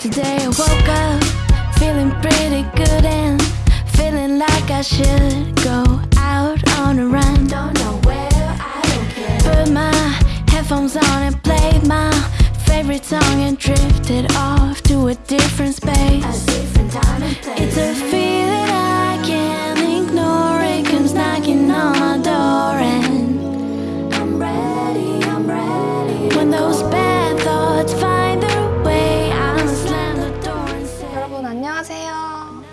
Today I woke up feeling pretty good and feeling like I should go out on a run. Don't know where, I don't care. Put my headphones on and played my favorite song and drifted off to a different 안녕하세요.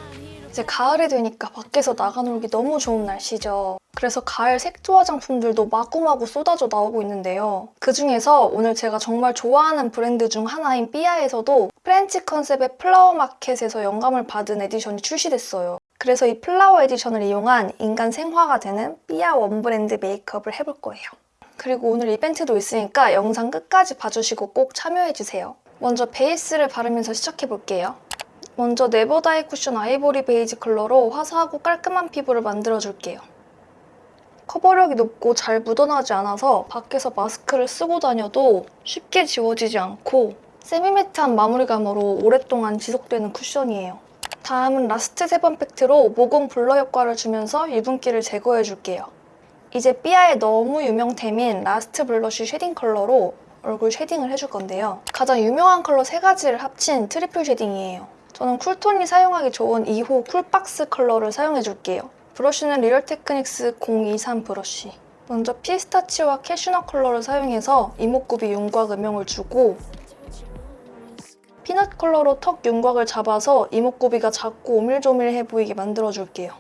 이제 가을이 되니까 밖에서 나가 놀기 너무 좋은 날씨죠. 그래서 가을 색조 화장품들도 마구마구 쏟아져 나오고 있는데요. 그 중에서 오늘 제가 정말 좋아하는 브랜드 중 하나인 삐아에서도 프렌치 컨셉의 flower market에서 영감을 받은 에디션이 출시됐어요. 그래서 이 flower edition을 이용한 인간 생화가 되는 삐아 one brand 메이크업을 해볼 거예요. 그리고 오늘 이벤트도 있으니까 영상 끝까지 봐주시고 꼭 참여해주세요. 먼저 베이스를 바르면서 시작해볼게요. 먼저 네버다이 쿠션 아이보리 베이지 컬러로 화사하고 깔끔한 피부를 만들어줄게요. 커버력이 높고 잘 묻어나지 않아서 밖에서 마스크를 쓰고 다녀도 쉽게 지워지지 않고 semi-matte한 마무리감으로 오랫동안 지속되는 쿠션이에요. 다음은 라스트 세범 팩트로 모공 blur 효과를 주면서 유분기를 제거해줄게요. 이제 삐아의 너무 유명템인 라스트 블러쉬 shading 컬러로 얼굴 shading을 해줄 건데요. 가장 유명한 컬러 세 가지를 합친 triple shading이에요. 저는 cool tone이 사용하기 좋은 2호 쿨박스 컬러를 사용해줄게요. 브러쉬는 리얼 테크닉스 023 브러쉬. 먼저 피스타치오와 캐슈넛 컬러를 사용해서 이목구비 윤곽 음영을 주고 피넛 컬러로 턱 윤곽을 잡아서 이목구비가 작고 오밀조밀해 보이게 만들어줄게요.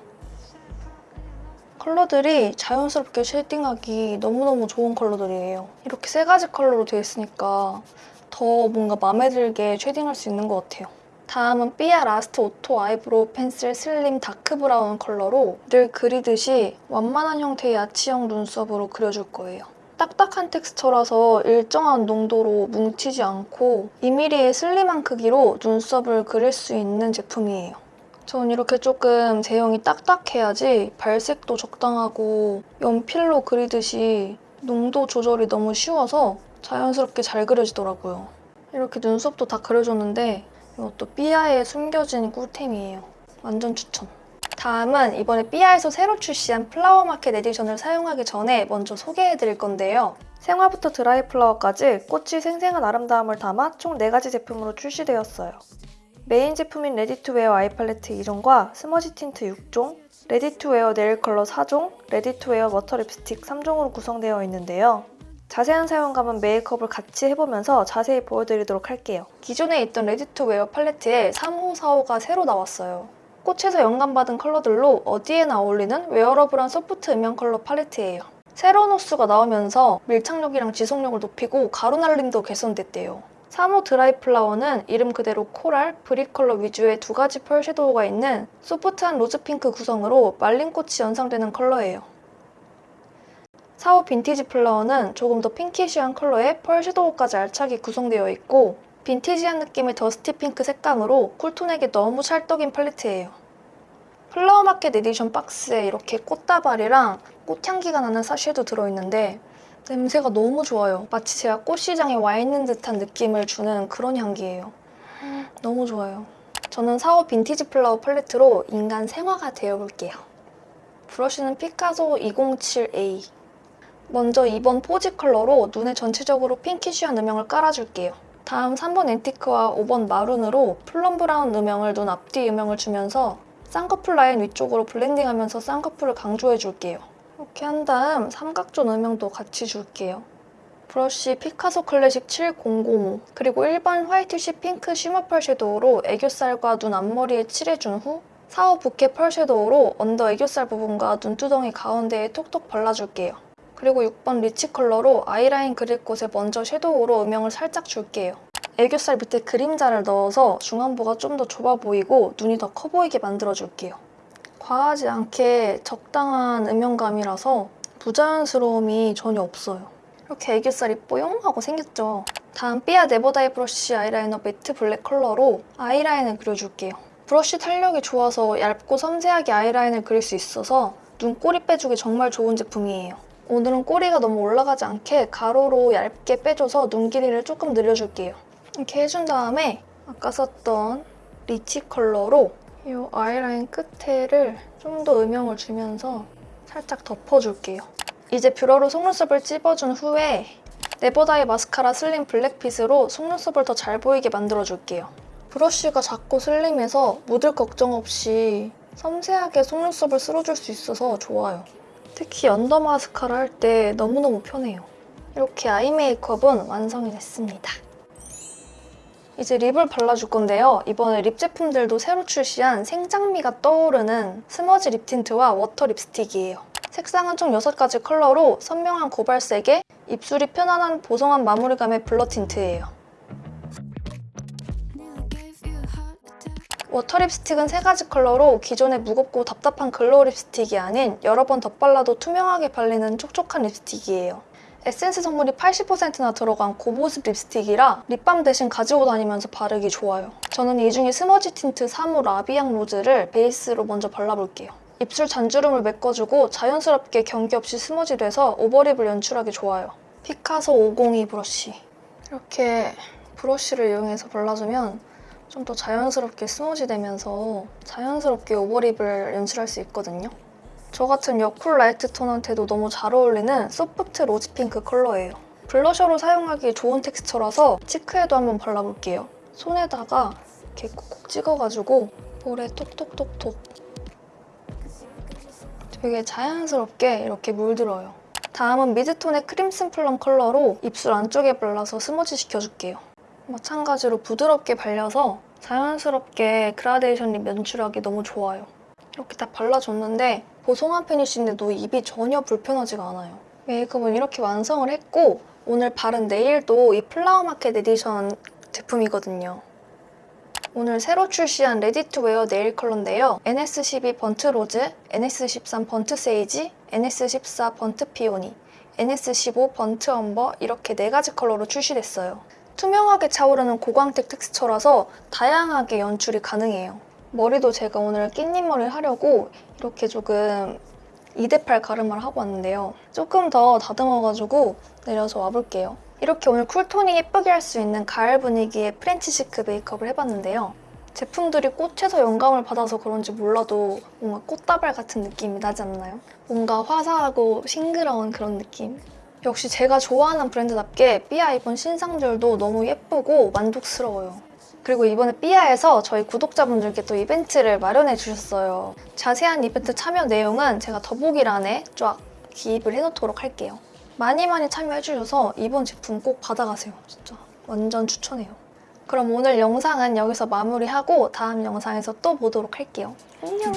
컬러들이 자연스럽게 shading하기 너무너무 좋은 컬러들이에요. 이렇게 세 가지 컬러로 되어 있으니까 더 뭔가 마음에 들게 shading할 수 있는 것 같아요. 다음은 삐아 라스트 오토 아이브로우 펜슬 슬림 dark brown 컬러로 늘 그리듯이 완만한 형태의 아치형 눈썹으로 그려줄 거예요. 딱딱한 텍스처라서 일정한 농도로 뭉치지 않고 2mm의 슬림한 크기로 눈썹을 그릴 수 있는 제품이에요. 전 이렇게 조금 제형이 딱딱해야지 발색도 적당하고 연필로 그리듯이 농도 조절이 너무 쉬워서 자연스럽게 잘 그려지더라고요. 이렇게 눈썹도 다 그려줬는데 이것도 삐아의 숨겨진 꿀템이에요. 완전 추천. 다음은 이번에 삐아에서 새로 출시한 flower market edition을 사용하기 전에 먼저 소개해드릴 건데요. 생화부터 dry flower까지 꽃의 생생한 아름다움을 담아 총 4가지 제품으로 출시되었어요. 메인 제품인 레디투웨어 아이 팔레트 2종과 스머지 틴트 6종, 레디투웨어 네일 컬러 4종, 레디투웨어 워터 립스틱 3종으로 구성되어 있는데요. 자세한 사용감은 메이크업을 같이 해보면서 자세히 보여드리도록 할게요. 기존에 있던 레디투 웨어 팔레트에 3호, 4호가 새로 나왔어요. 꽃에서 영감받은 컬러들로 어디에나 어울리는 wearable한 soft 음영 컬러 팔레트예요. 새로운 호수가 나오면서 밀착력이랑 지속력을 높이고 가루 날림도 개선됐대요. 3호 dry flower는 이름 그대로 코랄, 브릭 컬러 위주의 두 가지 펄 섀도우가 있는 soft한 rose pink 구성으로 말린 꽃이 연상되는 컬러예요. 4호 vintage flower는 조금 더 pinkish한 컬러에 펄 섀도우까지 알차게 구성되어 있고 빈티지한 느낌의 dusty pink 색감으로 cool tone에게 너무 찰떡인 팔레트예요. flower market edition 박스에 이렇게 꽃다발이랑 꽃향기가 나는 sachet도 들어있는데 냄새가 너무 좋아요. 마치 제가 꽃시장에 와 있는 듯한 느낌을 주는 그런 향기예요. 너무 좋아요. 저는 4호 vintage flower 팔레트로 인간 생화가 되어볼게요. 브러쉬는 피카소 207A. 먼저 2번 포지 컬러로 눈에 전체적으로 pinkish한 음영을 깔아줄게요. 다음 3번 앤티크와 5번 마룬으로 plum brown 음영을 눈 앞뒤 음영을 주면서 쌍꺼풀 라인 위쪽으로 blending하면서 쌍꺼풀을 강조해줄게요. 이렇게 한 다음 삼각존 음영도 같이 줄게요. 브러쉬 피카소 클래식 7005 그리고 1번 whitish pink shimmer 펄 섀도우로 애교살과 눈 앞머리에 칠해준 후 4호 부케 펄 섀도우로 언더 애교살 부분과 눈두덩이 가운데에 톡톡 발라줄게요. 그리고 6번 리치 컬러로 아이라인 그릴 곳에 먼저 섀도우로 음영을 살짝 줄게요. 애교살 밑에 그림자를 넣어서 중안부가 좀 더 좁아 보이고 눈이 더 커 보이게 만들어줄게요. 과하지 않게 적당한 음영감이라서 부자연스러움이 전혀 없어요. 이렇게 애교살이 뽀용 하고 생겼죠? 다음 삐아 네버다이 브러쉬 아이라이너 matte black 컬러로 아이라인을 그려줄게요. 브러쉬 탄력이 좋아서 얇고 섬세하게 아이라인을 그릴 수 있어서 눈꼬리 빼주기 정말 좋은 제품이에요. 오늘은 꼬리가 너무 올라가지 않게 가로로 얇게 빼줘서 눈 길이를 조금 늘려줄게요. 이렇게 해준 다음에 아까 썼던 리치 컬러로 이 아이라인 끝에를 좀 더 음영을 주면서 살짝 덮어줄게요. 이제 뷰러로 속눈썹을 찝어준 후에 네버다이 마스카라 슬림 블랙핏으로 속눈썹을 더 잘 보이게 만들어줄게요. 브러쉬가 작고 슬림해서 묻을 걱정 없이 섬세하게 속눈썹을 쓸어줄 수 있어서 좋아요. 특히 언더 마스카라 할 때 너무너무 편해요. 이렇게 아이 메이크업은 완성이 됐습니다. 이제 립을 발라줄 건데요. 이번에 립 제품들도 새로 출시한 생장미가 떠오르는 smudge lip tint와 워터 립스틱이에요. 색상은 총 6가지 컬러로 선명한 고발색에 입술이 편안한 보송한 마무리감의 blur tint예요. water 립스틱은 3가지 컬러로 기존의 무겁고 답답한 glow 립스틱이 아닌 여러 번 덧발라도 투명하게 발리는 촉촉한 립스틱이에요. 에센스 성분이 80%나 들어간 고보습 립스틱이라 립밤 대신 가지고 다니면서 바르기 좋아요. 저는 이 중에 smudge 틴트 3호 La Vie en Rose를 베이스로 먼저 발라볼게요. 입술 잔주름을 메꿔주고 자연스럽게 경계 없이 smudge 돼서 over lip을 연출하기 좋아요. 피카소 502 브러쉬. 이렇게 brush를 이용해서 발라주면 좀 더 자연스럽게 smudge 되면서 자연스럽게 over lip을 연출할 수 있거든요. 저 같은 여쿨 light 톤한테도 너무 잘 어울리는 soft rose pink 컬러예요. 블러셔로 사용하기 좋은 texture라서 cheek에도 한번 발라볼게요. 손에다가 이렇게 콕콕 찍어가지고 볼에 톡톡톡톡 되게 자연스럽게 이렇게 물들어요. 다음은 mid tone의 crimson plum 컬러로 입술 안쪽에 발라서 smudge 시켜줄게요. 마찬가지로 부드럽게 발려서 자연스럽게 그라데이션 lip 연출하기 너무 좋아요. 이렇게 다 발라줬는데 보송한 finish인데도 입이 전혀 불편하지가 않아요. 메이크업은 이렇게 완성을 했고 오늘 바른 네일도 이 flower market edition 제품이거든요. 오늘 새로 출시한 ready to wear 네일 컬러인데요. NS12 burnt rose, NS13 burnt sage, NS14 burnt peony, NS15 burnt umber 이렇게 4가지 컬러로 출시됐어요. 투명하게 차오르는 고광택 texture라서 다양하게 연출이 가능해요. 머리도 제가 오늘 깻잎 머리를 하려고 이렇게 조금 2대8 가르마를 하고 왔는데요. 조금 더 다듬어가지고 내려서 와볼게요. 이렇게 오늘 cool tone이 예쁘게 할 수 있는 가을 분위기의 French chic 메이크업을 해봤는데요. 제품들이 꽃에서 영감을 받아서 그런지 몰라도 뭔가 꽃다발 같은 느낌이 나지 않나요? 뭔가 화사하고 싱그러운 그런 느낌. 역시 제가 좋아하는 브랜드답게 삐아 이번 신상들도 너무 예쁘고 만족스러워요. 그리고 이번에 삐아에서 저희 구독자분들께 또 이벤트를 마련해 주셨어요. 자세한 이벤트 참여 내용은 제가 더보기란에 쫙 기입을 해놓도록 할게요. 많이 많이 참여해주셔서 이번 제품 꼭 받아가세요. 진짜 완전 추천해요. 그럼 오늘 영상은 여기서 마무리하고 다음 영상에서 또 보도록 할게요. 안녕!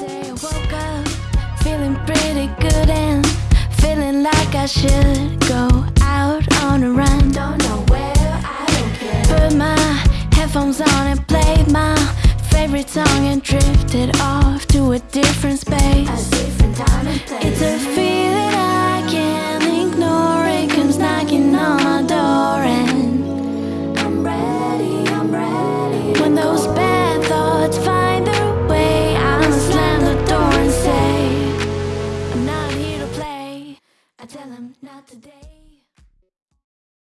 Feeling feeling like I should go out on a run. Don't know where, I don't care. Put my headphones on and played my favorite song and drifted off to a different space. A different time and place. It's a